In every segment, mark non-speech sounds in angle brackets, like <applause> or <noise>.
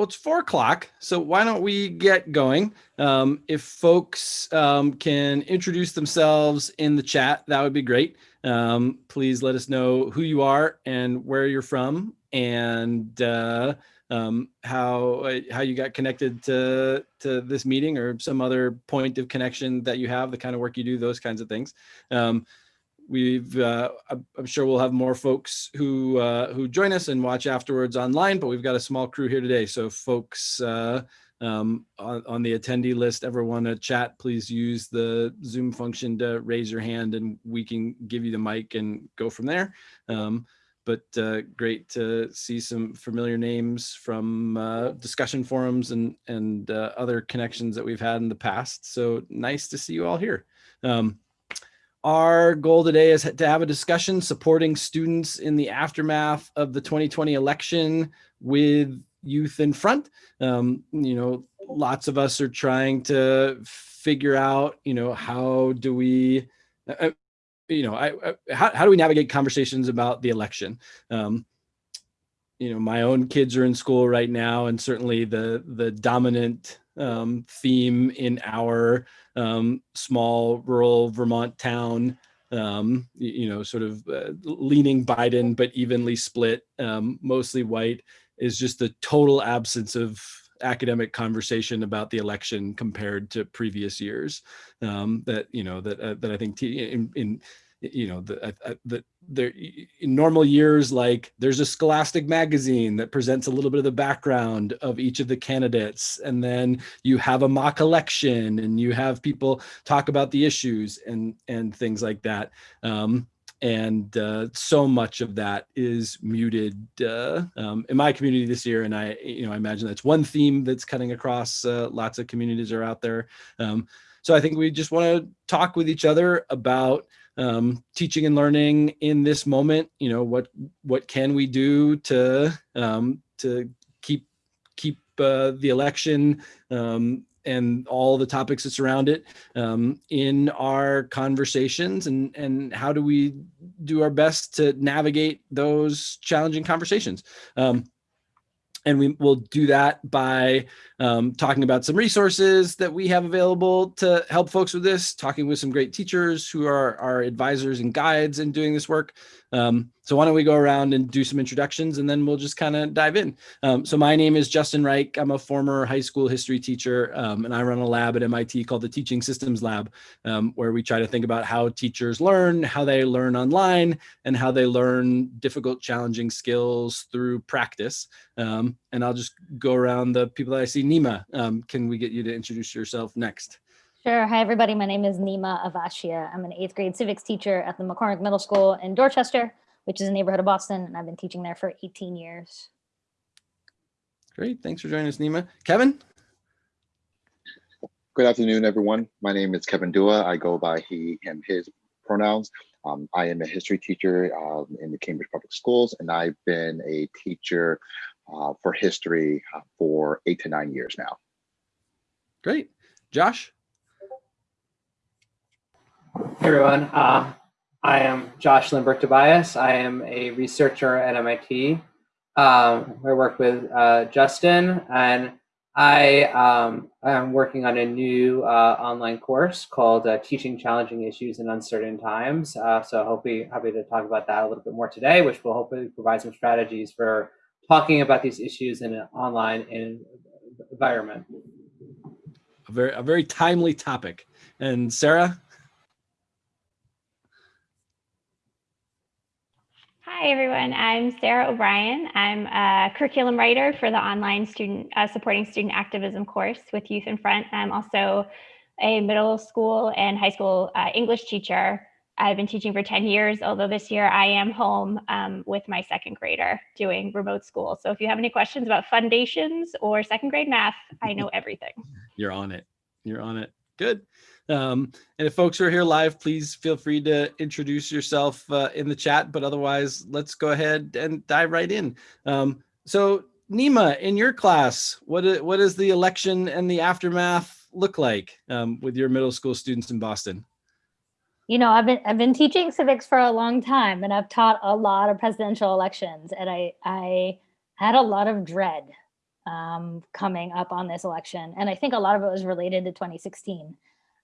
well, it's four o'clock, so why don't we get going? Um, if folks um, can introduce themselves in the chat, that would be great. Um, please let us know who you are and where you're from and uh, um, how uh, how you got connected to to this meeting or some other point of connection that you have, the kind of work you do, those kinds of things. We've uh, I'm sure we'll have more folks who uh, who join us and watch afterwards online, but we've got a small crew here today. So folks uh, um, on, on, the attendee list ever want to chat, please use the Zoom function to raise your hand and we can give you the mic and go from there. Um, but uh, great to see some familiar names from uh, discussion forums and, and uh, other connections that we've had in the past. So nice to see you all here. Um, our goal today is to have a discussion supporting students in the aftermath of the 2020 election with youth in front. Um, you know, lots of us are trying to figure out, you know, how do we, uh, uh you know, I, I, how, how do we navigate conversations about the election? Um, you know, my own kids are in school right now, and certainly the the dominant um, theme in our um, small rural Vermont town um, you know, sort of uh, leaning Biden, but evenly split, um, mostly white, is just the total absence of academic conversation about the election compared to previous years. Um, that you know that uh, that I think in, in you know the, uh, the there in normal years like there's a scholastic magazine that presents a little bit of the background of each of the candidates and then you have a mock election and you have people talk about the issues and and things like that. Um, and uh, so much of that is muted uh, um, in my community this year and i you know i imagine that's one theme that's cutting across uh, lots of communities are out there. Um, so i think we just want to talk with each other about um, teaching and learning in this moment, you know, what what can we do to um, to keep keep uh, the election um, and all the topics that surround it um, in our conversations and and how do we do our best to navigate those challenging conversations? Um, and we will do that by um, talking about some resources that we have available to help folks with this, talking with some great teachers who are our advisors and guides in doing this work, um, so why don't we go around and do some introductions and then we'll just kind of dive in. Um, so my name is Justin Reich. I'm a former high school history teacher um, and I run a lab at MIT called the Teaching Systems Lab, um, where we try to think about how teachers learn, how they learn online, and how they learn difficult, challenging skills through practice. And I'll just go around the people that I see. Neema, um, can we get you to introduce yourself next? Sure. Hi, everybody. My name is Neema Avashia. I'm an eighth grade civics teacher at the McCormack Middle School in Dorchester, which is a neighborhood of Boston, and I've been teaching there for 18 years. Great. Thanks for joining us, Neema. Kevin? Good afternoon, everyone. My name is Kevin Dua. I go by he, him, his pronouns. Um, I am a history teacher um, in the Cambridge Public Schools, and I've been a teacher uh, for history uh, for eight to nine years now. Great. Josh? Hey everyone, uh, I am Josh Littenberg-Tobias. I am a researcher at MIT. Um, I work with uh, Justin and I um, am working on a new uh, online course called uh, Teaching Challenging Issues in Uncertain Times. Uh, so hopefully happy to talk about that a little bit more today, which will hopefully provide some strategies for talking about these issues in an online environment. A very, a very timely topic. And Sarah? Hi, everyone. I'm Sarah O'Brien. I'm a curriculum writer for the online student uh, supporting student activism course with Youth in Front. I'm also a middle school and high school uh, English teacher. I've been teaching for 10 years, although this year I am home um, with my second grader doing remote school. So if you have any questions about foundations or second grade math, I know <laughs> everything. You're on it. You're on it. Good. Um, and if folks are here live, please feel free to introduce yourself uh, in the chat, but otherwise let's go ahead and dive right in. Um, so Neema, in your class, what, what does the election and the aftermath look like um, with your middle school students in Boston? You know, I've been I've been teaching civics for a long time, and I've taught a lot of presidential elections, and I I had a lot of dread um, coming up on this election. And I think a lot of it was related to 2016.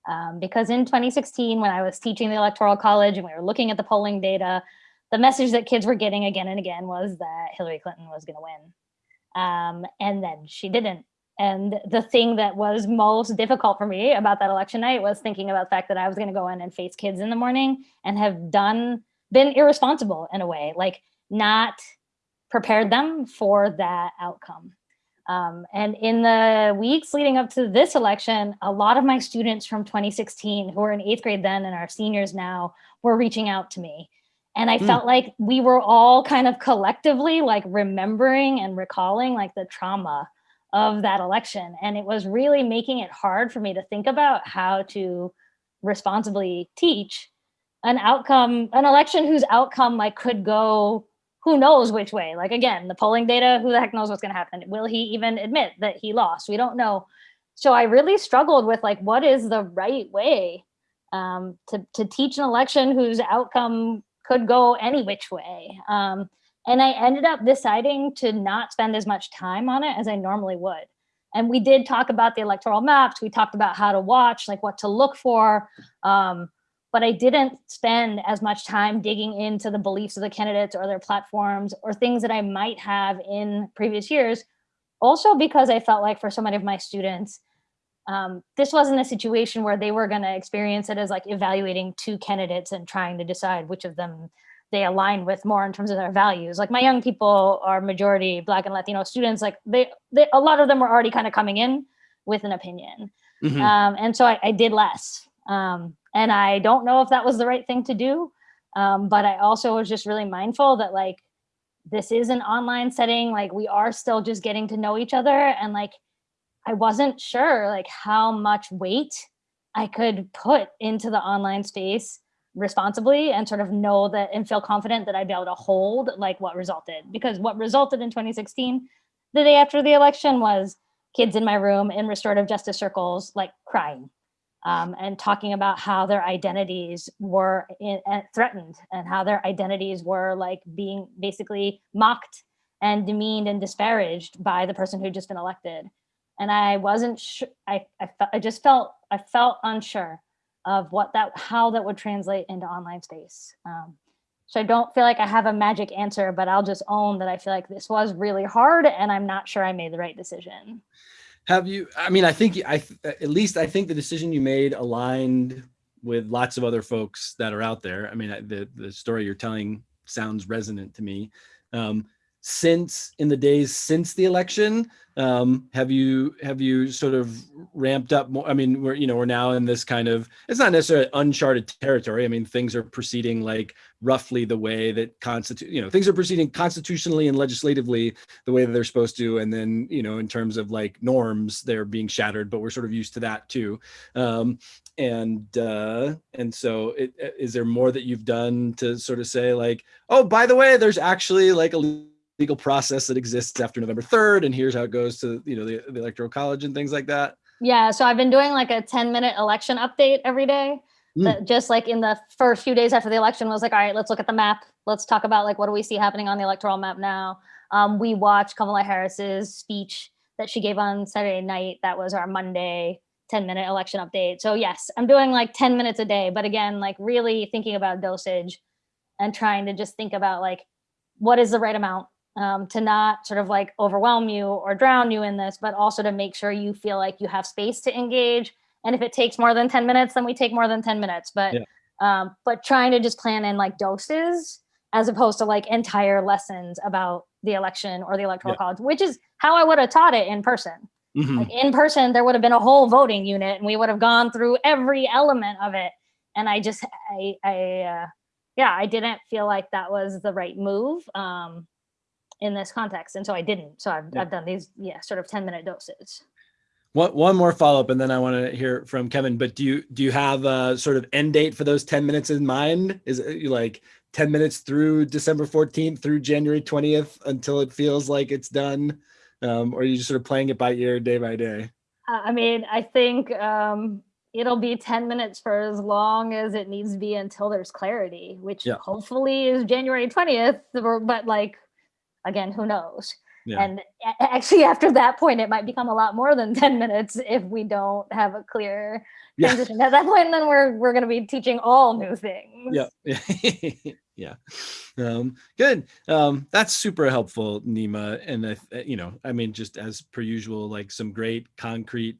Um, because in 2016, when I was teaching the Electoral College and we were looking at the polling data, the message that kids were getting again and again was that Hillary Clinton was going to win. Um, and then she didn't. And the thing that was most difficult for me about that election night was thinking about the fact that I was going to go in and face kids in the morning and have done, been irresponsible in a way, like not prepared them for that outcome. Um, and in the weeks leading up to this election, a lot of my students from 2016 who were in eighth grade then and are seniors now were reaching out to me. And I Mm. felt like we were all kind of collectively like remembering and recalling like the trauma of that election. And it was really making it hard for me to think about how to responsibly teach an outcome, an election whose outcome like could go who knows which way. Like again, the polling data, who the heck knows what's going to happen? Will he even admit that he lost? We don't know. So I really struggled with like, what is the right way um, to to teach an election whose outcome could go any which way? Um, and I ended up deciding to not spend as much time on it as I normally would. And we did talk about the electoral maps. We talked about how to watch, like what to look for. Um, but I didn't spend as much time digging into the beliefs of the candidates or their platforms or things that I might have in previous years. Also because I felt like for so many of my students, um, this wasn't a situation where they were gonna experience it as like evaluating two candidates and trying to decide which of them they align with more in terms of their values. Like my young people are majority Black and Latino students, like they, they a lot of them were already kind of coming in with an opinion. Mhm. Um, and so I, I did less. Um, and I don't know if that was the right thing to do. Um, but I also was just really mindful that like, this is an online setting, like we are still just getting to know each other. And like, I wasn't sure like how much weight I could put into the online space responsibly and sort of know that and feel confident that I'd be able to hold like what resulted. Because what resulted in 2016, the day after the election was kids in my room in restorative justice circles, like crying um, and talking about how their identities were in, uh, threatened and how their identities were like being basically mocked and demeaned and disparaged by the person who'd just been elected. And I wasn't sure, I, I, I just felt, I felt unsure of what that, how that would translate into online space. Um, so I don't feel like I have a magic answer, but I'll just own that I feel like this was really hard and I'm not sure I made the right decision. Have you, I mean, I think, I, at least I think the decision you made aligned with lots of other folks that are out there. I mean, the, the story you're telling sounds resonant to me. Um, since in the days since the election, um, have you, have you sort of ramped up more? I mean, we're, you know, we're now in this kind of, it's not necessarily uncharted territory. I mean, things are proceeding like roughly the way that constitute, you know, things are proceeding constitutionally and legislatively the way that they're supposed to. And then, you know, in terms of like norms, they're being shattered, but we're sort of used to that too. Um, and, uh, and so it, is there more that you've done to sort of say like, oh, by the way, there's actually like a legal process that exists after November 3rd. And here's how it goes to, you know, the, the electoral college and things like that. Yeah, so I've been doing like a 10 minute election update every day. Mm. That just like in the first few days after the election was like, all right, let's look at the map. Let's talk about like what do we see happening on the electoral map now. Um, we watched Kamala Harris's speech that she gave on Saturday night. That was our Monday 10 minute election update. So yes, I'm doing like 10 minutes a day, but again, like really thinking about dosage and trying to just think about like what is the right amount um, to not sort of like overwhelm you or drown you in this, but also to make sure you feel like you have space to engage. And if it takes more than 10 minutes, then we take more than 10 minutes. But Yeah. um, but trying to just plan in like doses as opposed to like entire lessons about the election or the electoral Yeah. college, which is how I would have taught it in person. Mhm. Like in person, there would have been a whole voting unit and we would have gone through every element of it. And I just, I, I, uh, yeah, I didn't feel like that was the right move um, in this context. And so I didn't. So I've, Yeah. I've done these, yeah, sort of 10 minute doses. One, one more follow up, and then I want to hear from Kevin. But do you do you have a sort of end date for those ten minutes in mind? Is it like ten minutes through December fourteenth through January twentieth until it feels like it's done, um, or are you just sort of playing it by ear, day by day? I mean, I think um, it'll be 10 minutes for as long as it needs to be until there's clarity, which Yeah. hopefully is January 20th, but like, again, who knows? Yeah. And actually, <laughs> after that point, it might become a lot more than <laughs> 10 minutes if we don't have a clear Yeah. transition. At that point, then we're, we're going to be teaching all new things. Yeah. Yeah. <laughs> yeah. Um, good. Um, that's super helpful, Neema. And I, you know, I mean, just as per usual, like some great concrete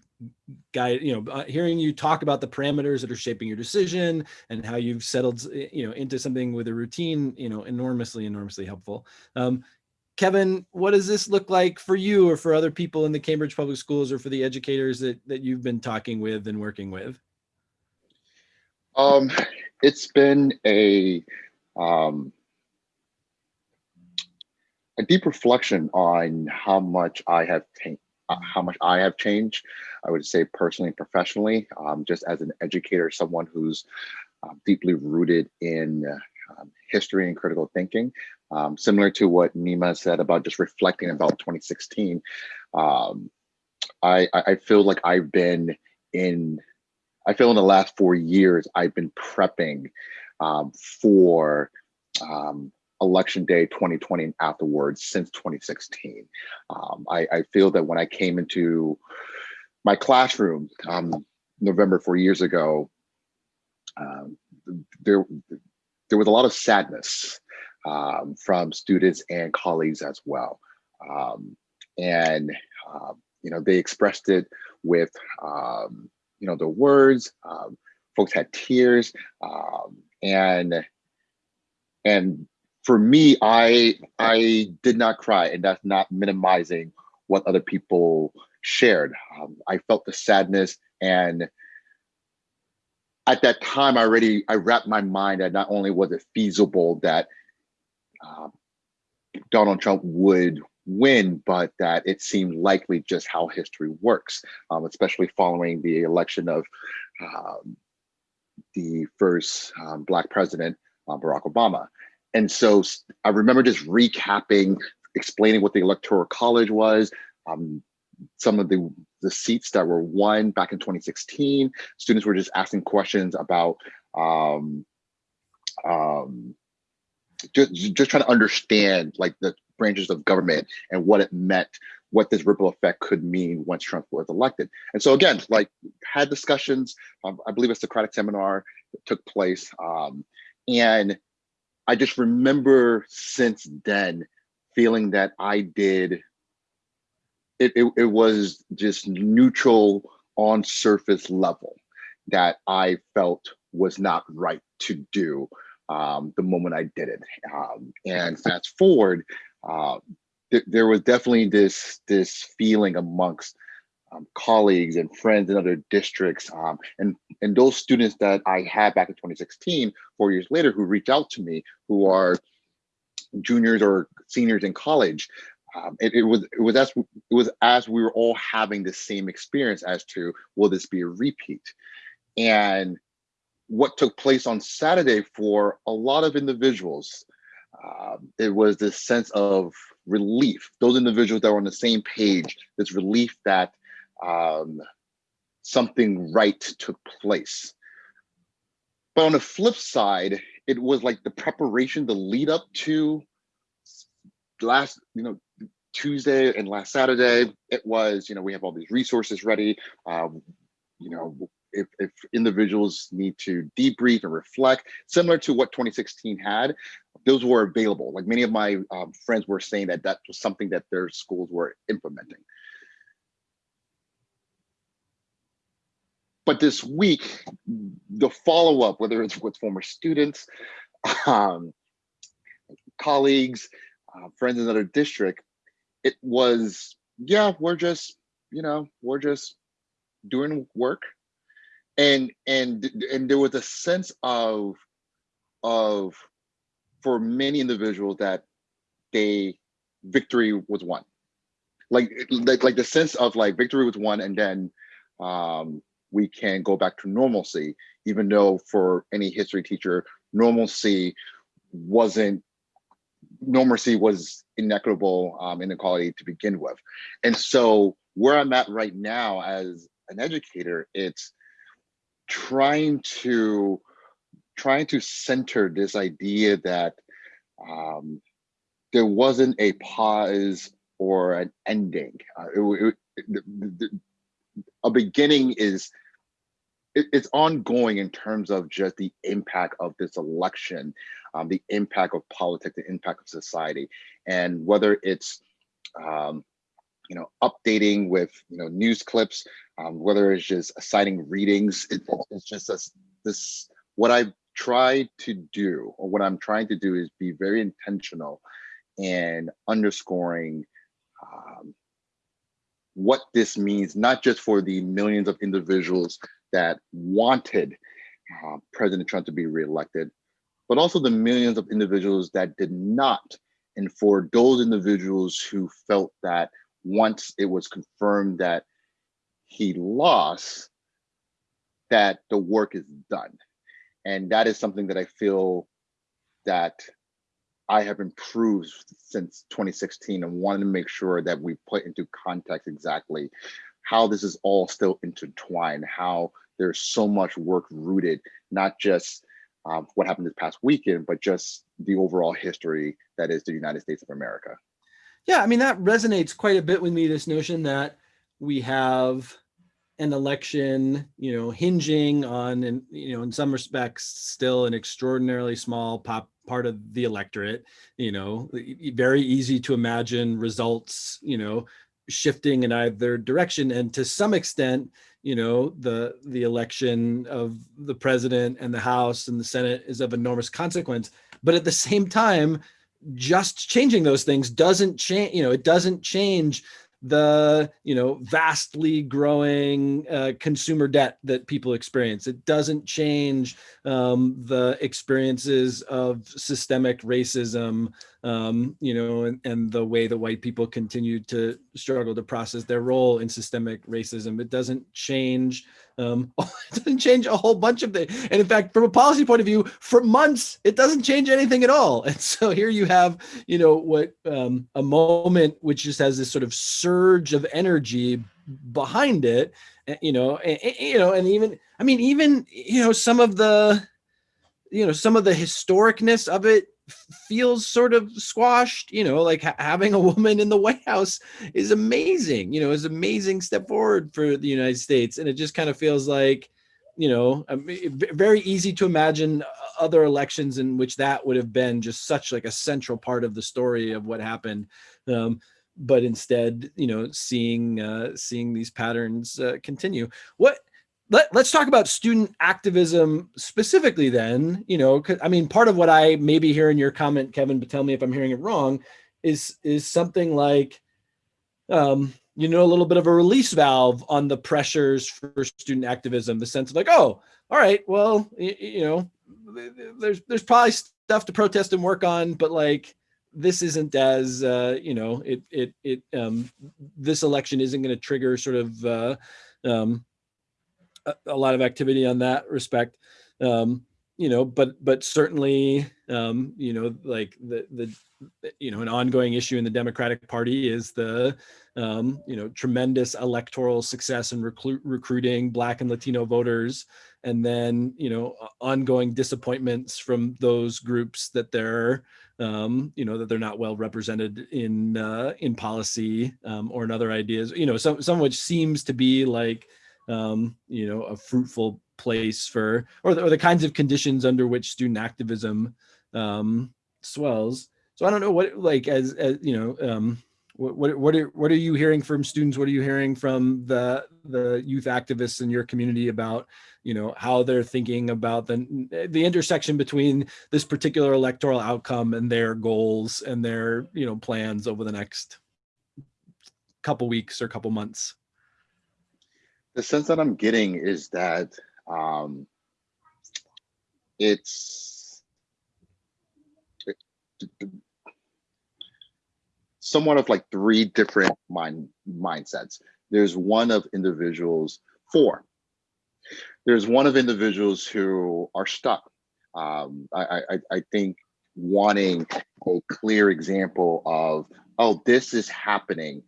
guide, you know, uh, hearing you talk about the parameters that are shaping your decision and how you've settled, you know, into something with a routine, you know, enormously, enormously helpful. Um, Kevin, what does this look like for you or for other people in the Cambridge Public Schools or for the educators that, that you've been talking with and working with? Um, it's been a um, a deep reflection on how much I have uh, how much I have changed. I would say personally and professionally, um, just as an educator, someone who's uh, deeply rooted in uh, history and critical thinking. Um, similar to what Neema said about just reflecting about 2016, um, I, I feel like I've been in I feel in the last four years, I've been prepping um, for um, election day 2020 and afterwards since 2016. Um, I, I feel that when I came into my classroom um, November four years ago, there, there was a lot of sadness um, from students and colleagues as well. Um, and, uh, you know, they expressed it with, um, you know, the words, um, folks had tears, um, and and for me, I I did not cry, and that's not minimizing what other people shared. I felt the sadness, and at that time, I already I wrapped my mind that not only was it feasible that uh, Donald Trump would win, but that it seemed likely just how history works, um, especially following the election of um, the first um, Black president, uh, Barack Obama. And so I remember just recapping, explaining what the Electoral College was, um, some of the, the seats that were won back in 2016. Students were just asking questions about um, um, just, just trying to understand like the branches of government and what it meant, what this ripple effect could mean once Trump was elected. And so again, like had discussions, um, I believe a Socratic seminar took place. Um, and I just remember since then feeling that I did, it, it, it was just neutral on surface level that I felt was not right to do um, the moment I did it. Um, and fast forward, uh, th- there was definitely this this feeling amongst um, colleagues and friends in other districts, um, and and those students that I had back in 2016, four years later, who reached out to me, who are juniors or seniors in college. Um, it, it was it was as it was as we were all having the same experience as to will this be a repeat, and what took place on Saturday for a lot of individuals, um, it was this sense of relief. Those individuals that were on the same page, this relief that um, something right took place. But on the flip side, it was like the preparation, the lead up to last, you know, Tuesday and last Saturday. It was, you know, we have all these resources ready. Um, you know, if, if individuals need to debrief and reflect, similar to what 2016 had, those were available. Like many of my um, friends were saying that that was something that their schools were implementing. But this week, the follow-up, whether it's with former students, um, colleagues, uh, friends in another district, it was, yeah, we're just, you know, we're just doing work. And and and there was a sense of of for many individuals that they victory was won. Like like like the sense of like victory was won and then um we can go back to normalcy, even though for any history teacher, normalcy wasn't normalcy was inequitable um, inequality to begin with. And so where I'm at right now as an educator, it's trying to trying to center this idea that um, there wasn't a pause or an ending. Uh, it, it, the, the, a beginning is it, it's ongoing in terms of just the impact of this election, um, the impact of politics, the impact of society, and whether it's um, you know updating with you know news clips, um, whether it's just citing readings, it, it's just a, this what I've tried to do, or what I'm trying to do, is be very intentional and underscoring um, what this means, not just for the millions of individuals that wanted uh, President Trump to be reelected, but also the millions of individuals that did not. And for those individuals who felt that once it was confirmed that he lost, that the work is done. And that is something that I feel that I have improved since 2016 and wanted to make sure that we put into context exactly how this is all still intertwined, how there's so much work rooted, not just um, what happened this past weekend, but just the overall history that is the United States of America. Yeah, I mean, that resonates quite a bit with me, this notion that we have an election, you know, hinging on, and you know, in some respects, still an extraordinarily small pop part of the electorate. You know, very easy to imagine results, you know, shifting in either direction, and to some extent, you know, the the election of the president and the House and the Senate is of enormous consequence. But at the same time, just changing those things doesn't change. You know, it doesn't change the you know vastly growing uh, consumer debt that people experience. It doesn't change um, the experiences of systemic racism, um, you know, and, and the way that white people continue to struggle to process their role in systemic racism. It doesn't change um, <laughs> it doesn't change a whole bunch of things. And in fact, from a policy point of view, for months, it doesn't change anything at all. And so here you have, you know, what um, a moment which just has this sort of surge of energy behind it, eh, you know, and, you know, and even, I mean, even, you know, some of the, you know, some of the historicness of it feels sort of squashed you know like ha having a <laughs> woman in the white house is amazing you know is amazing step forward for the united states. And it just kind of feels like you know very easy to imagine other elections in which that would have been just such like a central part of the story of what happened. Um, but instead you know seeing uh, seeing these patterns uh, continue. What let, us talk about student activism specifically then, you know, I mean, part of what I maybe hear in your comment, Kevin, but tell me if I'm hearing it wrong, is, is something like, um, you know, a little bit of a release valve on the pressures for student activism, the sense of like, oh, all right, well, you, you know, there's, there's probably stuff to protest and work on, but like, this isn't as, uh, you know, it, it, it, um, this election isn't going to trigger sort of, uh, um, a, lot of activity on that respect. Um, you know, but but certainly, um, you know, like the the you know an ongoing issue in the Democratic Party is the um, you know tremendous electoral success in recruit, recruiting Black and Latino voters, and then you know ongoing disappointments from those groups that they're um, you know that they're not well represented in uh, in policy um, or in other ideas. You know, some some which seems to be like um, you know, a fruitful place for, or the, or the kinds of conditions under which student activism um, swells. So I don't know what, like, as, as you know, um, what, what, what are, what are you hearing from students? What are you hearing from the, the youth activists in your community about, you know, how they're thinking about the, the intersection between this particular electoral outcome and their goals and their, you know, plans over the next couple weeks or couple months? The sense that I'm getting is that um, it's it, somewhat of like three different mind mindsets. There's one of individuals, four. There's one of individuals who are stuck. Um, I, I, I think wanting a clear example of, oh, this is happening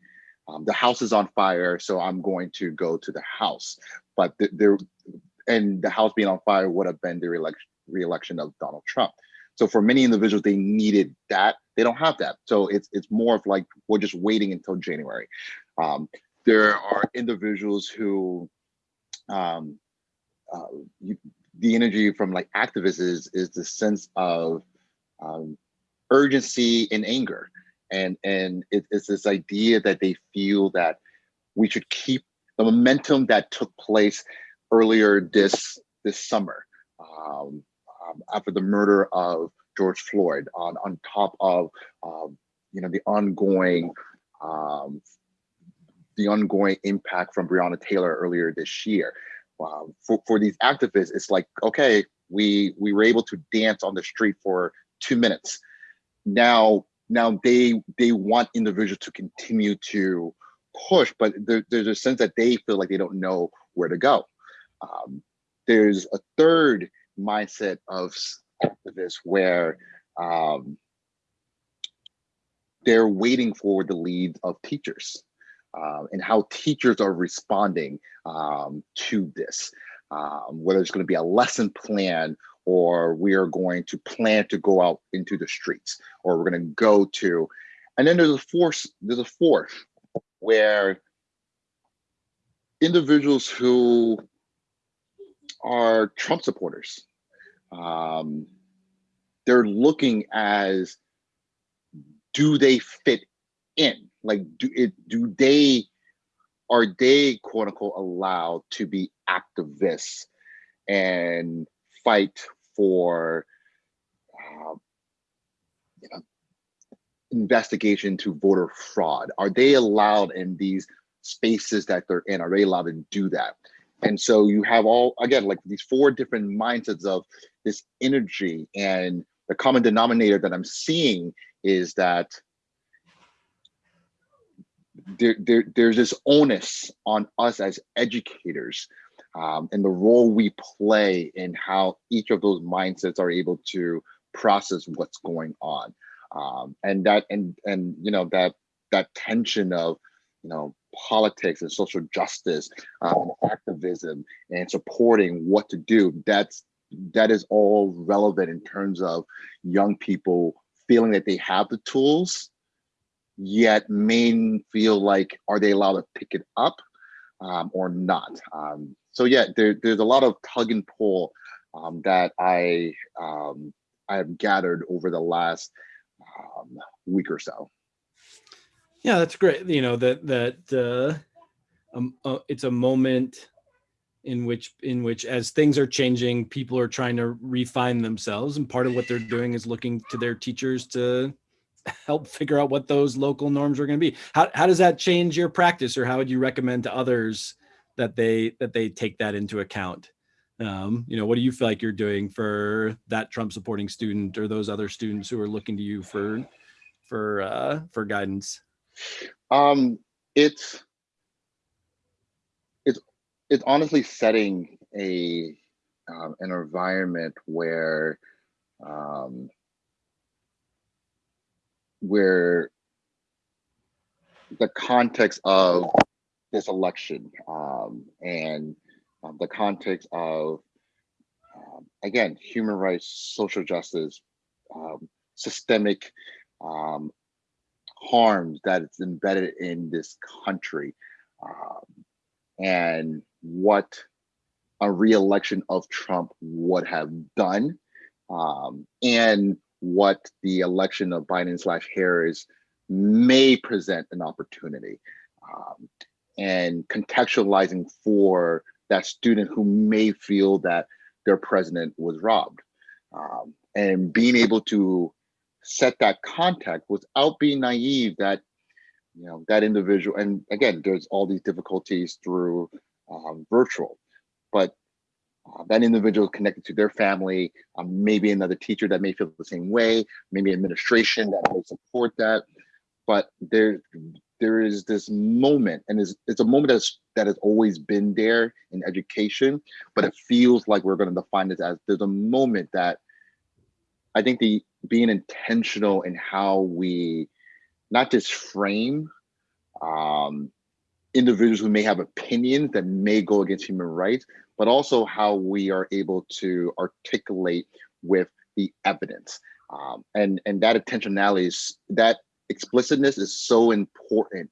um, the house is on fire, so I'm going to go to the house. But th there, and the house being on fire would have been the re-election, re-election of Donald Trump. So for many individuals, they needed that. they don't have that. So it's it's more of like we're just waiting until January. Um, there are individuals who um, uh, you, the energy from like activists is is the sense of um, urgency and anger, and and it, it's this idea that they feel that we should keep the momentum that took place earlier this this summer um, um, after the murder of George Floyd on, on top of, um, you know, the ongoing, um, the ongoing impact from Breonna Taylor earlier this year. Um, for, for these activists, it's like, okay, we, we were able to dance on the street for two minutes. Now, now they, they want individuals to continue to push, but there, there's a sense that they feel like they don't know where to go. Um, there's a third mindset of activists where um, they're waiting for the lead of teachers uh, and how teachers are responding um, to this, um, whether it's going to be a lesson plan or we are going to plan to go out into the streets or we're going to go to, and then there's a fourth, there's a fourth where individuals who are Trump supporters um, they're looking as do they fit in? Like do it do they are they quote unquote allowed to be activists and fight for uh, you know, investigation to voter fraud. Are they allowed in these spaces that they're in? Are they allowed to do that? And so you have all again like these four different mindsets of this energy and the common denominator that i'm seeing is that there, there there's this onus on us as educators um, and the role we play in how each of those mindsets are able to process what's going on. Um, and that and and you know that that tension of you know politics and social justice um, activism and supporting what to do that's that is all relevant in terms of young people feeling that they have the tools yet may feel like are they allowed to pick it up um, or not? Um, so yeah there, there's a lot of tug and pull um, that i um, i have gathered over the last um, week or so yeah, that's great. You know, that, that, uh, um, uh, it's a moment in which, in which as things are changing, people are trying to refine themselves. And part of what they're doing is looking to their teachers to help figure out what those local norms are going to be. How, how does that change your practice or how would you recommend to others that they, that they take that into account? Um, you know, what do you feel like you're doing for that Trump supporting student or those other students who are looking to you for, for, uh, for guidance? Um, it's it's it's honestly setting a um, an environment where um, where the context of this election um, and um, the context of um, again human rights, social justice, um, systemic um, harms that it's embedded in this country um, and what a re-election of Trump would have done and what the election of Biden slash Harris may present an opportunity um, and contextualizing for that student who may feel that their president was robbed. Um, and being able to set that contact without being naive that you know that individual and again there's all these difficulties through um, virtual but uh, that individual is connected to their family um, maybe another teacher that may feel the same way maybe administration that may support that but there there is this moment and it's, it's a moment that's that has always been there in education but it feels like we're going to define it as there's a moment that i think the being intentional in how we not just frame um, individuals who may have opinions that may go against human rights, but also how we are able to articulate with the evidence. Um, and, and that intentionality is, that explicitness is so important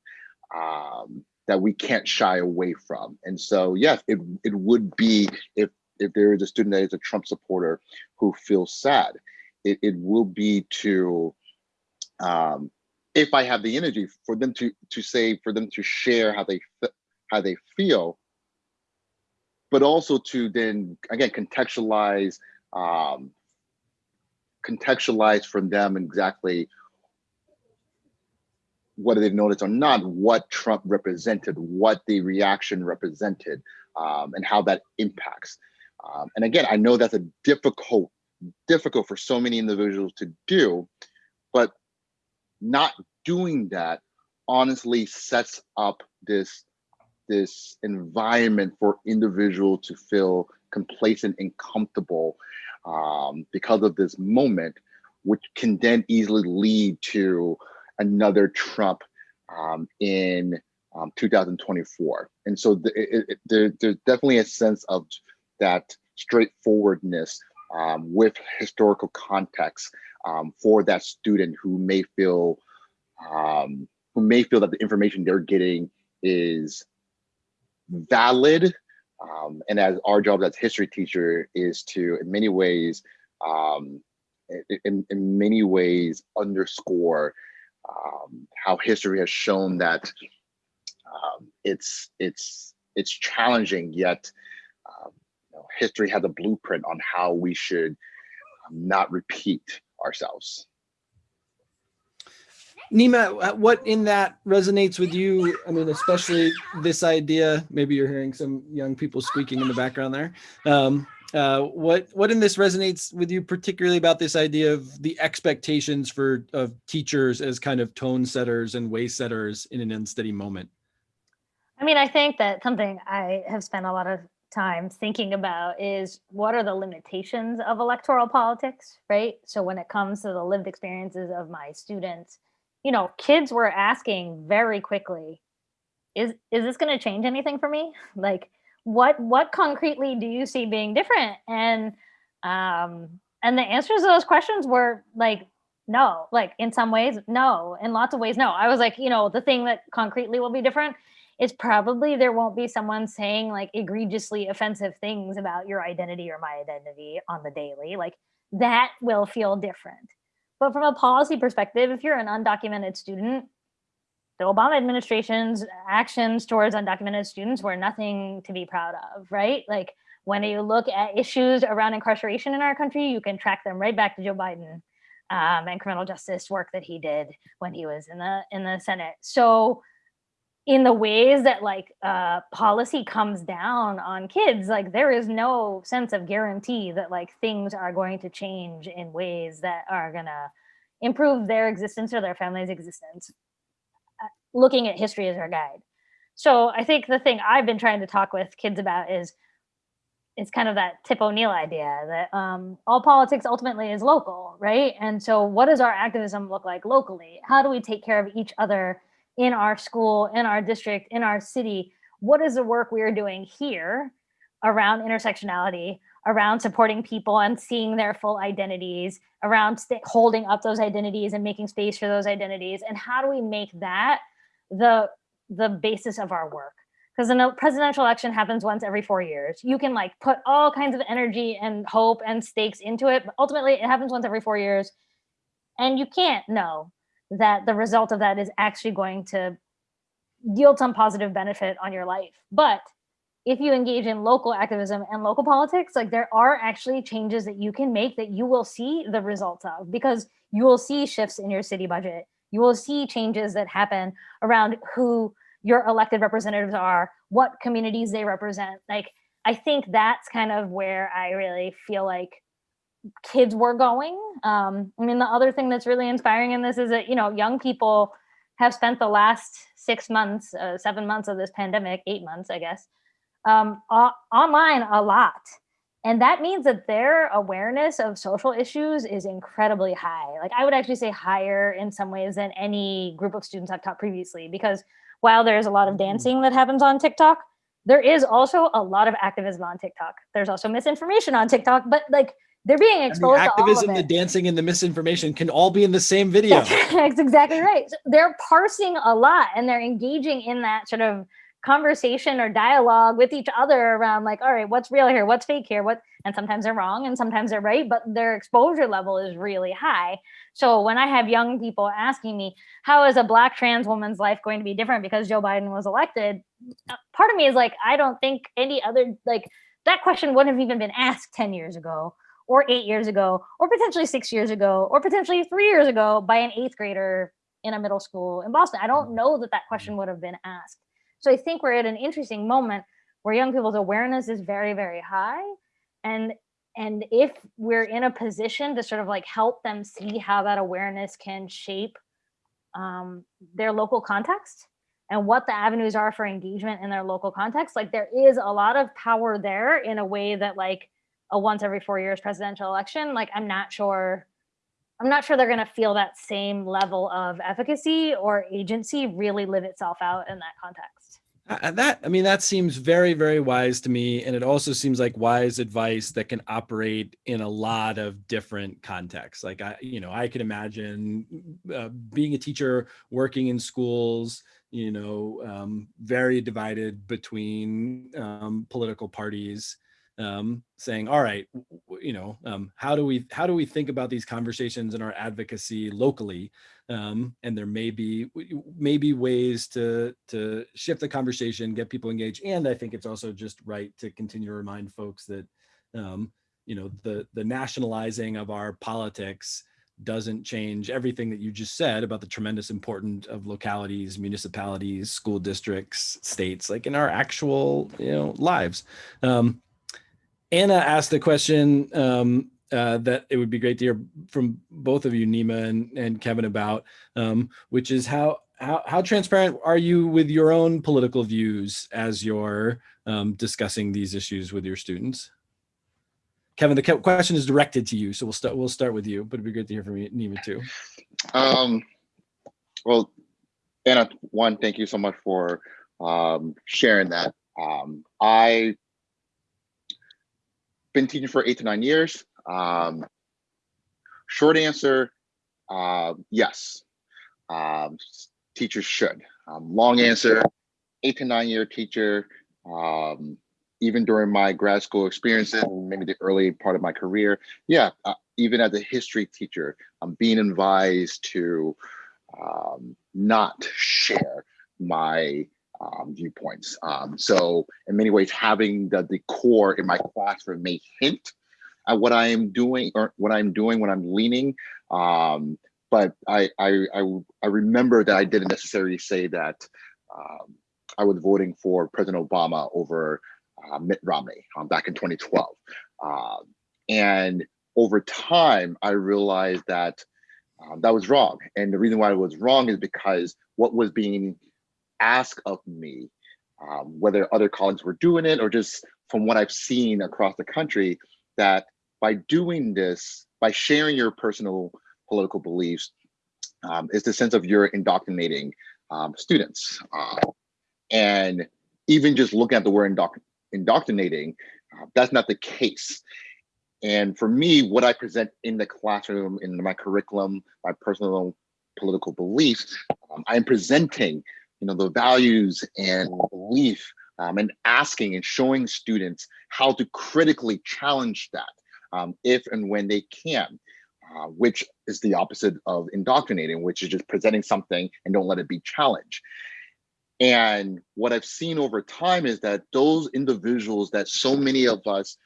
um, that we can't shy away from. And so, yes, it, it would be if, if there is a student that is a Trump supporter who feels sad, it, it will be to, um, if I have the energy for them to, to say, for them to share how they, how they feel, but also to then, again, contextualize, um, contextualize from them exactly whether they've noticed or not, what Trump represented, what the reaction represented, um, and how that impacts. Um, and again, I know that's a difficult, difficult for so many individuals to do, but not doing that honestly sets up this this environment for individual to feel complacent and comfortable um, because of this moment, which can then easily lead to another Trump um, in um, 2024. And so the, it, it, there, there's definitely a sense of that straightforwardness um, with historical context um, for that student who may feel um, who may feel that the information they're getting is valid. Um, and as our job as history teacher is to, in many ways, in, in many ways underscore um, how history has shown that um, it's it's it's challenging yet um, you know, history has a blueprint on how we should um, not repeat ourselves. Neema, uh, what in that resonates with you? I mean, especially this idea, maybe you're hearing some young people squeaking in the background there. Um, uh, what what in this resonates with you particularly about this idea of the expectations for of teachers as kind of tone setters and way setters in an unsteady moment? I mean, I think that something I have spent a lot of time thinking about is what are the limitations of electoral politics, right? So when it comes to the lived experiences of my students, you know, kids were asking very quickly, is is this going to change anything for me? <laughs> Like what what concretely do you see being different? And um and the answers to those questions were like no like in some ways no in lots of ways no. I was like you know the thing that concretely will be different is probably there won't be someone saying like egregiously offensive things about your identity or my identity on the daily. Like that will feel different. But from a policy perspective if you're an undocumented student the Obama administration's actions towards undocumented students were nothing to be proud of, right? Like when you look at issues around incarceration in our country, you can track them right back to Joe Biden um, and criminal justice work that he did when he was in the in the Senate. So in the ways that like uh, policy comes down on kids, like there is no sense of guarantee that like things are going to change in ways that are gonna improve their existence or their family's existence looking at history as our guide. So I think the thing I've been trying to talk with kids about is it's kind of that Tip O'Neill idea that um, all politics ultimately is local, right? And so what does our activism look like locally? How do we take care of each other in our school, in our district, in our city? What is the work we are doing here around intersectionality, around supporting people and seeing their full identities, around holding up those identities and making space for those identities? And how do we make that the the basis of our work because a presidential election happens once every four years. You can like put all kinds of energy and hope and stakes into it, but ultimately it happens once every four years. And you can't know that the result of that is actually going to yield some positive benefit on your life. But if you engage in local activism and local politics, like there are actually changes that you can make that you will see the results of because you will see shifts in your city budget you will see changes that happen around who your elected representatives are, what communities they represent. Like, I think that's kind of where I really feel like kids were going. Um, I mean, the other thing that's really inspiring in this is that, you know, young people have spent the last six months, uh, seven months of this pandemic, eight months, I guess, um, online a lot. And that means that their awareness of social issues is incredibly high. Like I would actually say higher in some ways than any group of students I've taught previously, because while there's a lot of mm-hmm. dancing that happens on TikTok, there is also a lot of activism on TikTok. There's also misinformation on TikTok, but like they're being And the exposed to all activism, the dancing, and the misinformation can all be in the same video. That's, <laughs> that's exactly right. So they're parsing a lot and they're engaging in that sort of conversation or dialogue with each other around like, all right, what's real here? What's fake here? What and sometimes they're wrong and sometimes they're right, but their exposure level is really high. So when I have young people asking me, how is a black trans woman's life going to be different because Joe Biden was elected? uh, Part of me is like, I don't think any other like that question wouldn't have even been asked 10 years ago or eight years ago, or potentially six years ago, or potentially three years ago by an eighth grader in a middle school in Boston. I don't know that that question would have been asked. So I think we're at an interesting moment where young people's awareness is very, very high. And and if we're in a position to sort of like help them see how that awareness can shape um, their local context and what the avenues are for engagement in their local context, like there is a lot of power there in a way that like a once every four years presidential election, like I'm not sure, I'm not sure they're going to feel that same level of efficacy or agency really live itself out in that context. That I mean, that seems very, very wise to me, and it also seems like wise advice that can operate in a lot of different contexts. Like I, you know, I can imagine uh, being a teacher, working in schools, you know, um, very divided between um, political parties, um, saying, "All right, you know, um, how do we how do we think about these conversations and our advocacy locally?" Um, and there may be maybe ways to to shift the conversation, get people engaged, and I think it's also just right to continue to remind folks that um, you know the the nationalizing of our politics doesn't change everything that you just said about the tremendous importance of localities, municipalities, school districts, states, like in our actual you know lives. Um, Anna asked a question um, uh, that it would be great to hear from both of you, Neema and, and Kevin, about, um, which is how, how how transparent are you with your own political views as you're um, discussing these issues with your students? Kevin, the question is directed to you, so we'll start we'll start with you, but it'd be great to hear from you, Neema too. Um, well, Anna, one, thank you so much for um, sharing that. Um, I been teaching for eight to nine years. Um, short answer, uh, yes. Um, teachers should. Um, long answer, eight to nine year teacher. Um, even during my grad school experiences, maybe the early part of my career, yeah, uh, even as a history teacher, I'm being advised to um, not share my um, viewpoints. Um, so in many ways, having the, core in my classroom may hint at what I am doing or what I'm doing when I'm leaning. Um, but I, I, I, I remember that I didn't necessarily say that um, I was voting for President Obama over uh, Mitt Romney um, back in 2012. Um, and over time, I realized that um, that was wrong. And the reason why it was wrong is because what was being asked of me, um, whether other colleagues were doing it or just from what I've seen across the country, that by doing this, by sharing your personal political beliefs, um, is the sense of you're indoctrinating um, students. Uh, and even just looking at the word indoc- indoctrinating, uh, that's not the case. And for me, what I present in the classroom, in my curriculum, my personal political beliefs, um, I'm presenting, you know, the values and belief, um, and asking and showing students how to critically challenge that, um, if and when they can, uh, which is the opposite of indoctrinating, which is just presenting something and don't let it be challenged. And what I've seen over time is that those individuals that so many of us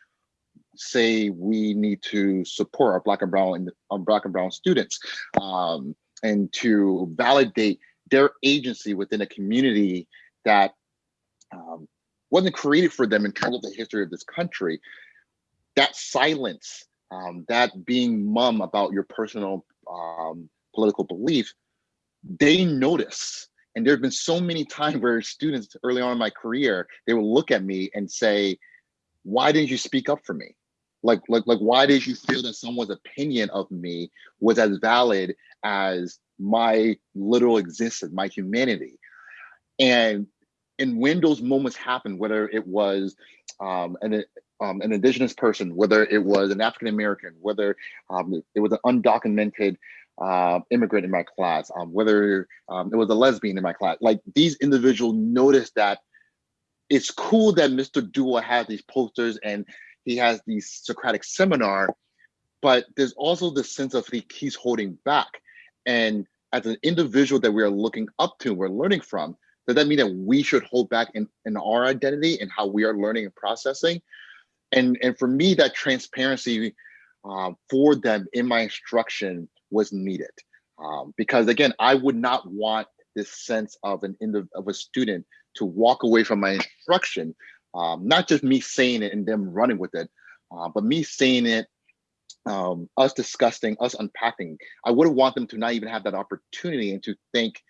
say we need to support our black and brown our black and brown students um, and to validate their agency within a community that um, wasn't created for them in terms of the history of this country that silence um, that being mum about your personal um, political belief they notice. And there have been so many times where students early on in my career they will look at me and say why didn't you speak up for me? Like like like why did you feel that someone's opinion of me was as valid as my literal existence my humanity? And and when those moments happen whether it was um and it, um, an indigenous person, whether it was an African American, whether um, it was an undocumented uh, immigrant in my class, um, whether um, it was a lesbian in my class, like these individuals noticed that it's cool that Mr. Dua has these posters and he has these Socratic seminar, but there's also the sense of he, he's holding back. And as an individual that we are looking up to, we're learning from, does that mean that we should hold back in, in our identity and how we are learning and processing? And, and for me, that transparency uh, for them in my instruction was needed. Um, because again, I would not want this sense of an of a student to walk away from my instruction, um, not just me saying it and them running with it, uh, but me saying it, um, us discussing, us unpacking. I wouldn't want them to not even have that opportunity and to think,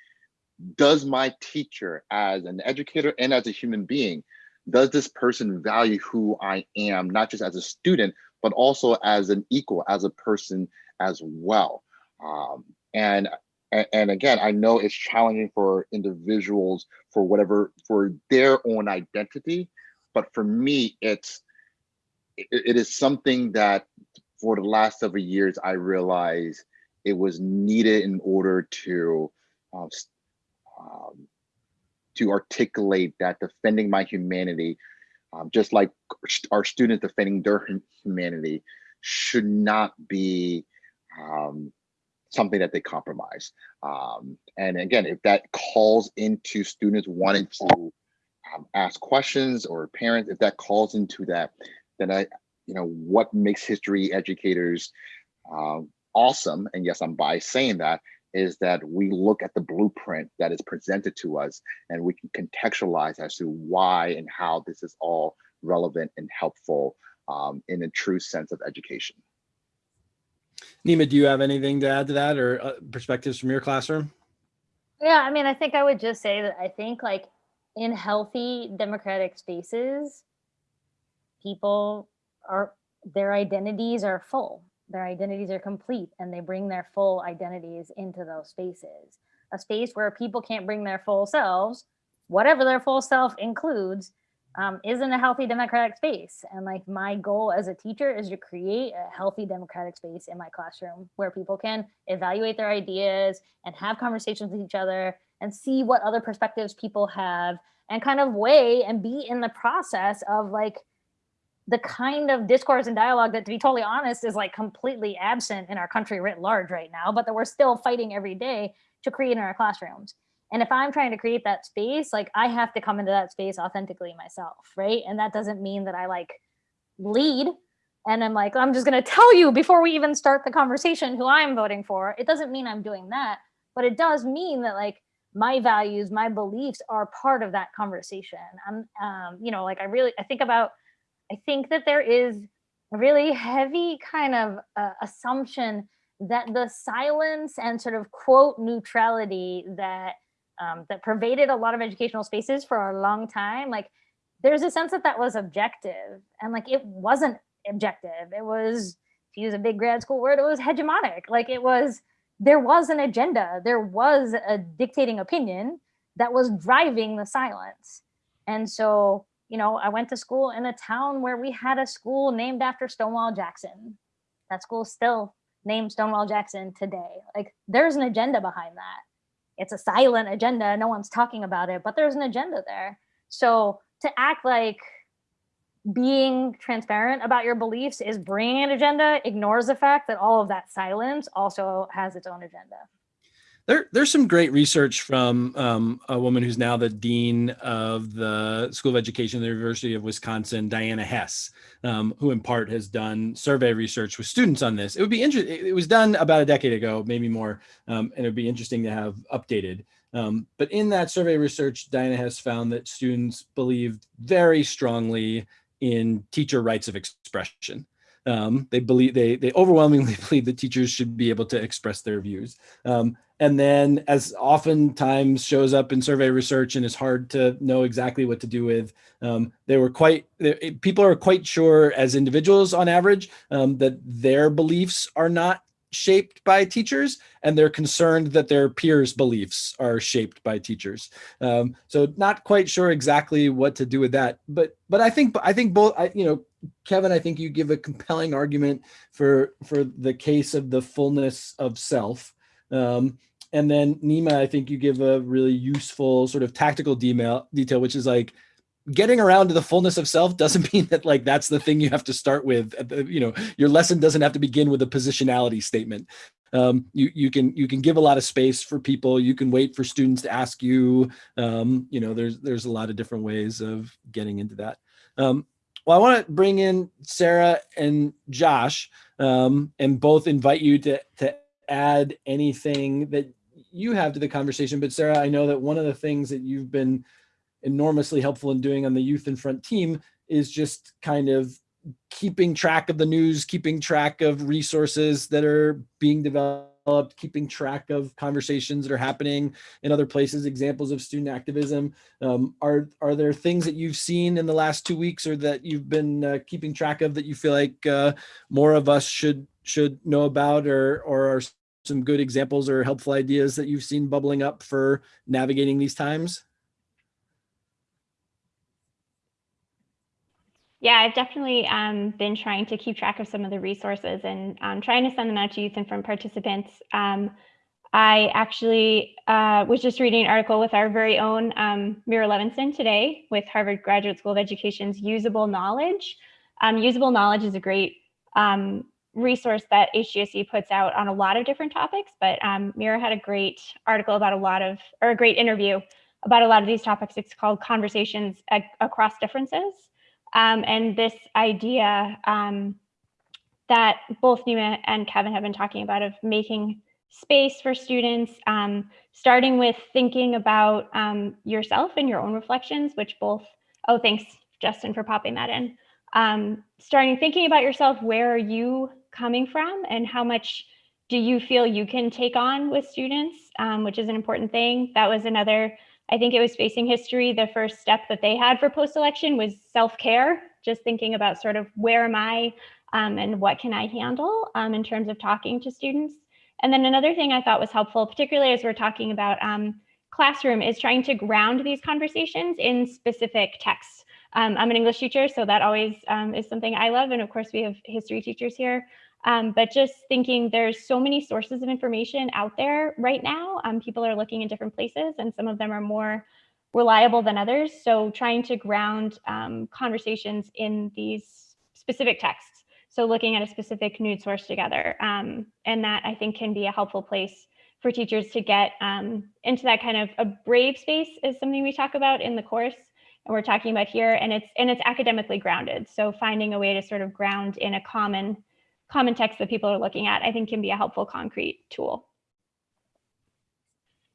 does my teacher as an educator and as a human being, does this person value who I am, not just as a student, but also as an equal, as a person as well. Um, and and again, I know it's challenging for individuals for whatever for their own identity, but for me, it's it, is something that for the last several years I realized it was needed in order to um, um, to articulate that defending my humanity, um, just like our students defending their humanity, should not be um, something that they compromise. Um, and again, if that calls into students wanting to um, ask questions or parents, if that calls into that, then I, you know, what makes history educators uh, awesome, and yes, I'm by saying that, is that we look at the blueprint that is presented to us and we can contextualize as to why and how this is all relevant and helpful um, in a true sense of education. Neema, do you have anything to add to that or uh, perspectives from your classroom? Yeah, I mean, I think I would just say that I think like in healthy democratic spaces, people are, their identities are full, their identities are complete and they bring their full identities into those spaces. A space where people can't bring their full selves, whatever their full self includes, um, isn't a healthy democratic space. And like my goal as a teacher is to create a healthy democratic space in my classroom where people can evaluate their ideas and have conversations with each other and see what other perspectives people have and kind of weigh and be in the process of like the kind of discourse and dialogue that to be totally honest is like completely absent in our country writ large right now, but that we're still fighting every day to create in our classrooms. And if I'm trying to create that space, like I have to come into that space authentically myself, right? And that doesn't mean that I like lead and I'm like, I'm just going to tell you before we even start the conversation who I'm voting for. It doesn't mean I'm doing that, but it does mean that like my values, my beliefs are part of that conversation. I'm, um, you know, like I really, I think about, I think that there is a really heavy kind of uh, assumption that the silence and sort of quote neutrality that um, that pervaded a lot of educational spaces for a long time, like there's a sense that that was objective and like it wasn't objective. It was, to use a big grad school word, it was hegemonic. Like it was, there was an agenda, there was a dictating opinion that was driving the silence. And so, you know, I went to school in a town where we had a school named after Stonewall Jackson. That school still named Stonewall Jackson today. Like there's an agenda behind that it's a silent agenda. No one's talking about it, but there's an agenda there. So to act like being transparent about your beliefs is bringing an agenda ignores the fact that all of that silence also has its own agenda. There, there's some great research from um, a woman who's now the dean of the School of Education at the University of Wisconsin, Diana Hess, um, who in part has done survey research with students on this. It would be interesting. It was done about a decade ago, maybe more, um, and it would be interesting to have updated. Um, but in that survey research, Diana Hess found that students believed very strongly in teacher rights of expression. Um, they believe they they overwhelmingly <laughs> believe that teachers should be able to express their views. Um, and then as oftentimes shows up in survey research and is hard to know exactly what to do with, um, they were quite, people are quite sure as individuals on average um, that their beliefs are not shaped by teachers and they're concerned that their peers beliefs are shaped by teachers. Um, so not quite sure exactly what to do with that but but i think i think both I, you know kevin i think you give a compelling argument for for the case of the fullness of self. Um, and then neema i think you give a really useful sort of tactical detail detail which is like getting around to the fullness of self doesn't <laughs> mean that like that's the thing you have to start with. You know your lesson doesn't have to begin with a positionality statement. Um, you you can you can give a lot of space for people. You can wait for students to ask you. Um, you know there's there's a lot of different ways of getting into that. Um, well i want to bring in sarah and josh um, and both invite you to to add anything that you have to the conversation. But sarah i know that one of the things that you've been enormously helpful in doing on the Youth in Front team is just kind of keeping track of the news, keeping track of resources that are being developed, keeping track of conversations that are happening in other places, examples of student activism. Um, are, are there things that you've seen in the last two weeks or that you've been uh, keeping track of that you feel like uh, more of us should should know about or, or are some good examples or helpful ideas that you've seen bubbling up for navigating these times? Yeah, I've definitely um, been trying to keep track of some of the resources and um, trying to send them out to Youth in Front participants. Um, I actually uh, was just reading an article with our very own um, Meira Levinson today with Harvard Graduate School of Education's Usable Knowledge. Um, usable Knowledge is a great um, resource that HGSE puts out on a lot of different topics, but Meira had a great article about a lot of, or a great interview about a lot of these topics. It's called Conversations Across Differences. Um, and this idea um, that both Neema and Kevin have been talking about of making space for students, um, starting with thinking about um, yourself and your own reflections, which both, oh, thanks, Justin, for popping that in. Um, starting thinking about yourself, where are you coming from and how much do you feel you can take on with students, um, which is an important thing. That was another I think it was facing history. The first step that they had for post-election was self-care, just thinking about sort of where am I um, and what can I handle um, in terms of talking to students. And then another thing I thought was helpful, particularly as we're talking about um, classroom, is trying to ground these conversations in specific texts. Um, I'm an English teacher, so that always um, is something I love. And of course, we have history teachers here. Um, but just thinking there's so many sources of information out there right now. Um, people are looking in different places and some of them are more reliable than others. So trying to ground um, conversations in these specific texts. So looking at a specific news source together. Um, and that I think can be a helpful place for teachers to get um, into that kind of a brave space is something we talk about in the course and we're talking about here and it's and it's academically grounded. So finding a way to sort of ground in a common common text that people are looking at, I think can be a helpful concrete tool.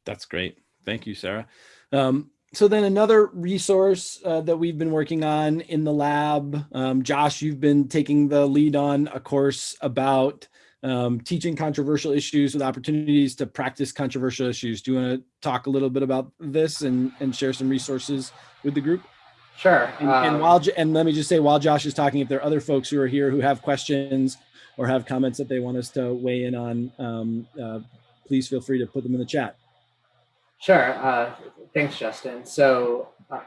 That's great. Thank you, Sarah. Um, so then another resource uh, that we've been working on in the lab, um, Josh, you've been taking the lead on a course about um, teaching controversial issues with opportunities to practice controversial issues. Do you want to talk a little bit about this and, and share some resources with the group? Sure. And, and, um, while and let me just say, while Josh is talking, if there are other folks who are here who have questions or have comments that they want us to weigh in on, um, uh, please feel free to put them in the chat. Sure. Uh, thanks, Justin. So uh,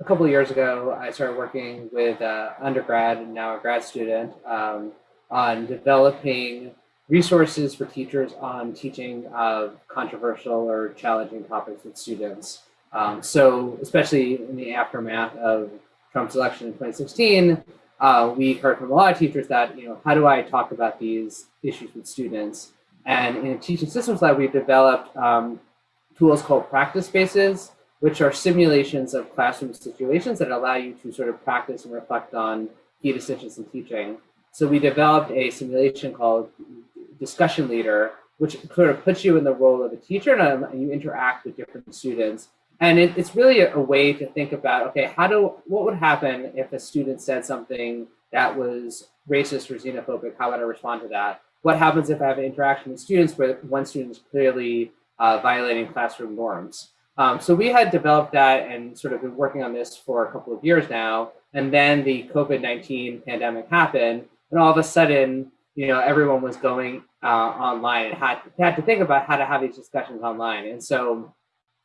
a couple years ago, I started working with uh, undergrad and now a grad student um, on developing resources for teachers on teaching of controversial or challenging topics with students. Um, so especially in the aftermath of Trump's election in 2016, uh, we heard from a lot of teachers that, you know, how do I talk about these issues with students? And in Teaching Systems Lab, we've developed um, tools called practice spaces, which are simulations of classroom situations that allow you to sort of practice and reflect on key decisions in teaching. So we developed a simulation called Discussion Leader, which sort of puts you in the role of a teacher and you interact with different students and it, it's really a, a, way to think about, okay, how do, what would happen if a student said something that was racist or xenophobic? How would I respond to that? What happens if I have an interaction with students where one student is clearly uh, violating classroom norms? Um, so we had developed that and sort of been working on this for a couple of years now. And then the COVID-19 pandemic happened and all of a sudden, you know, everyone was going uh, online and had, had to think about how to have these discussions online. And so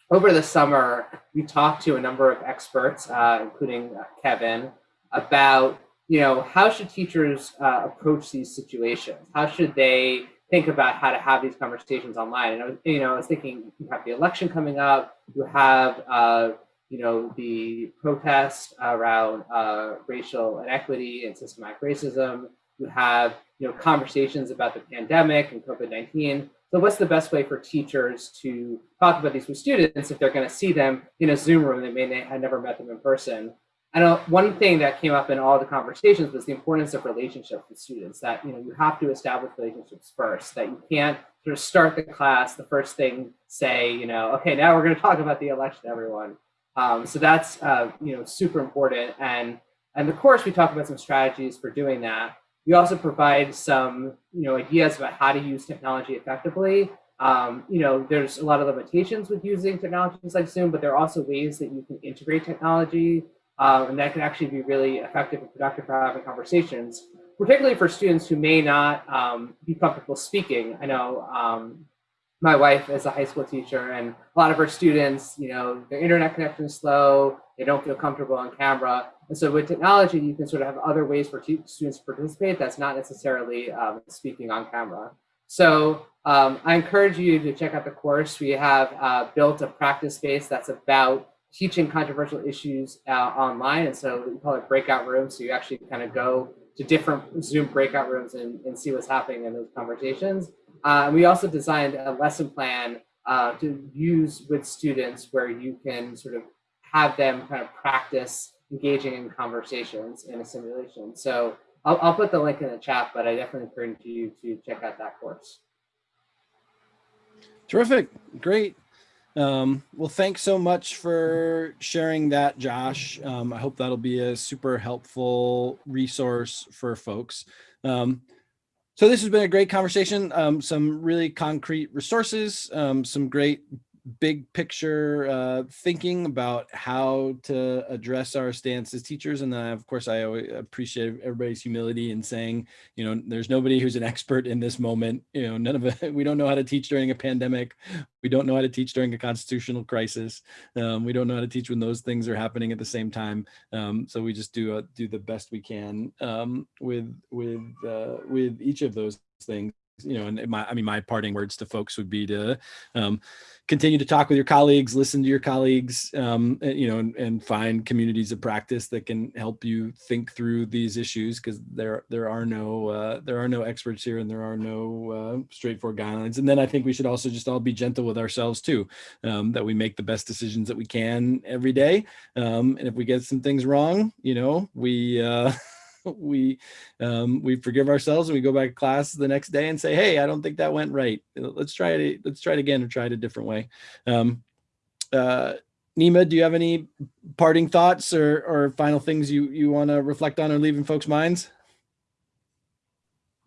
over the summer, we talked to a number of experts, uh, including uh, Kevin, about you know how should teachers uh, approach these situations? How should they think about how to have these conversations online? And I was, you know, I was thinking you have the election coming up, you have uh, you know the protests around uh, racial inequity and systematic racism. You have you know conversations about the pandemic and COVID nineteen. So what's the best way for teachers to talk about these with students if they're going to see them in a Zoom room they may have never met them in person? And one thing that came up in all the conversations was the importance of relationships with students, that you know you have to establish relationships first, that you can't sort of start the class, the first thing say, you know, okay, now we're going to talk about the election, everyone. Um, so that's uh, you know super important. And and of course we talk about some strategies for doing that. We also provide some, you know, ideas about how to use technology effectively. Um, you know, there's a lot of limitations with using technologies like Zoom, but there are also ways that you can integrate technology, um, and that can actually be really effective and productive for having conversations, particularly for students who may not um, be comfortable speaking. I know um, my wife is a high school teacher, and a lot of her students, you know, their internet connection is slow, they don't feel comfortable on camera, and so with technology, you can sort of have other ways for students to participate that's not necessarily um, speaking on camera. So um, I encourage you to check out the course. We have uh, built a practice space that's about teaching controversial issues uh, online. And so we call it breakout rooms. So you actually kind of go to different Zoom breakout rooms and, and see what's happening in those conversations. Uh, and we also designed a lesson plan uh, to use with students where you can sort of have them kind of practice engaging in conversations in a simulation. So I'll, I'll put the link in the chat, but I definitely encourage you to check out that course. Terrific, great. Um, well, thanks so much for sharing that, Josh. Um, I hope that'll be a super helpful resource for folks. Um, so this has been a great conversation, um, some really concrete resources, um, some great big picture uh, thinking about how to address our stance as teachers. And then of course, I appreciate everybody's humility in saying, you know, there's nobody who's an expert in this moment. You know, none of it, <laughs> we don't know how to teach during a pandemic. We don't know how to teach during a constitutional crisis. Um, we don't know how to teach when those things are happening at the same time. Um, so we just do, uh, do the best we can um, with, with, uh, with each of those things you know, and my, I mean, my parting words to folks would be to um, continue to talk with your colleagues, listen to your colleagues, um, and, you know, and, and, find communities of practice that can help you think through these issues because there there are no uh, there are no experts here and there are no uh, straightforward guidelines. And then I think we should also just all be gentle with ourselves too, um, that we make the best decisions that we can every day. Um, and if we get some things wrong, you know, we uh, <laughs> <laughs> we um, we forgive ourselves and we go back to class the next day and say, hey, I don't think that went right. Let's try it. Let's try it again or try it a different way. Um, uh, Neema, do you have any parting thoughts or, or final things you, you want to reflect on or leave in folks' minds?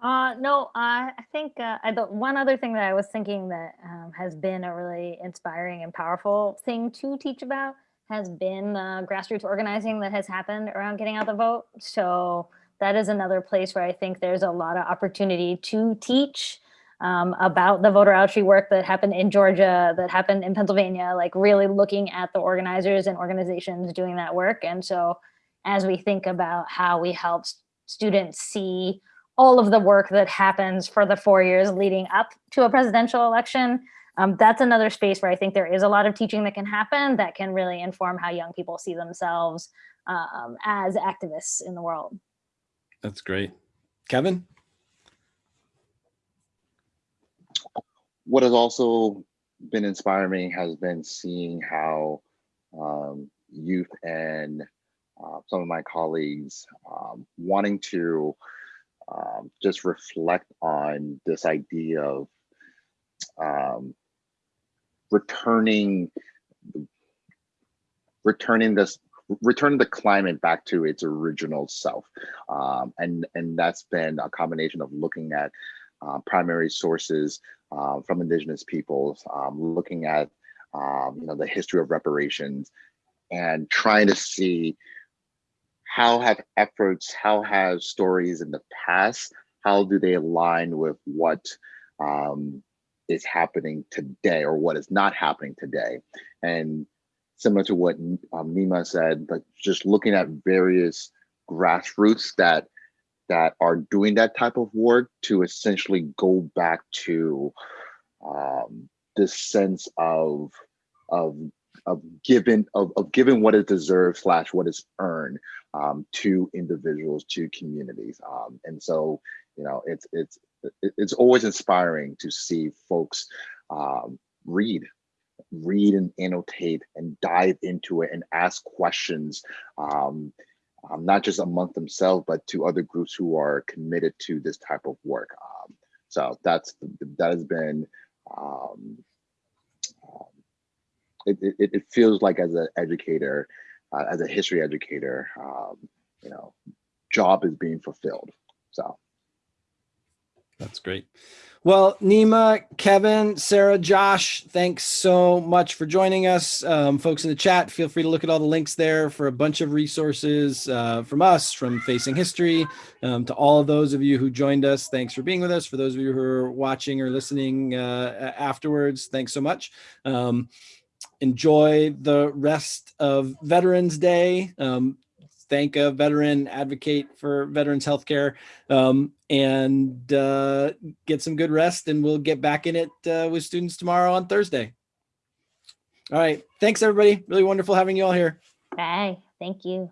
Uh, no, uh, I think uh, I, the one other thing that I was thinking that um, has been a really inspiring and powerful thing to teach about has been uh, grassroots organizing that has happened around getting out the vote. So that is another place where I think there's a lot of opportunity to teach um, about the voter outreach work that happened in Georgia, that happened in Pennsylvania, like really looking at the organizers and organizations doing that work. And so as we think about how we help students see all of the work that happens for the four years leading up to a presidential election, um, that's another space where I think there is a lot of teaching that can happen that can really inform how young people see themselves um, as activists in the world. That's great. Kevin? What has also been inspiring has been seeing how um, youth and uh, some of my colleagues um, wanting to um, just reflect on this idea of um, returning returning this return the climate back to its original self. Um, and and that's been a combination of looking at uh, primary sources uh, from indigenous peoples um, looking at um, you know the history of reparations and trying to see how have efforts how have stories in the past how do they align with what um, is happening today or what is not happening today. And similar to what um, Neema said, like just looking at various grassroots that that are doing that type of work to essentially go back to um, this sense of of of giving of, of giving what is deserved slash what is earned um, to individuals to communities um, and so you know it's it's it's always inspiring to see folks um, read read and annotate and dive into it and ask questions um, um, not just among themselves but to other groups who are committed to this type of work um, so that's that has been um, it, it, it feels like as an educator, uh, as a history educator, you know, job is being fulfilled. So. That's great. Well, Neema, Kevin, Sarah, Josh, thanks so much for joining us. Um, folks in the chat, feel free to look at all the links there for a bunch of resources uh, from us, from Facing History, um, to all of those of you who joined us. Thanks for being with us. For those of you who are watching or listening uh, afterwards, thanks so much. Um, enjoy the rest of Veterans Day. Um, thank a veteran, advocate for veterans healthcare, um, and uh, get some good rest. And we'll get back in it uh, with students tomorrow on Thursday. All right. Thanks, everybody. Really wonderful having you all here. Bye. Thank you.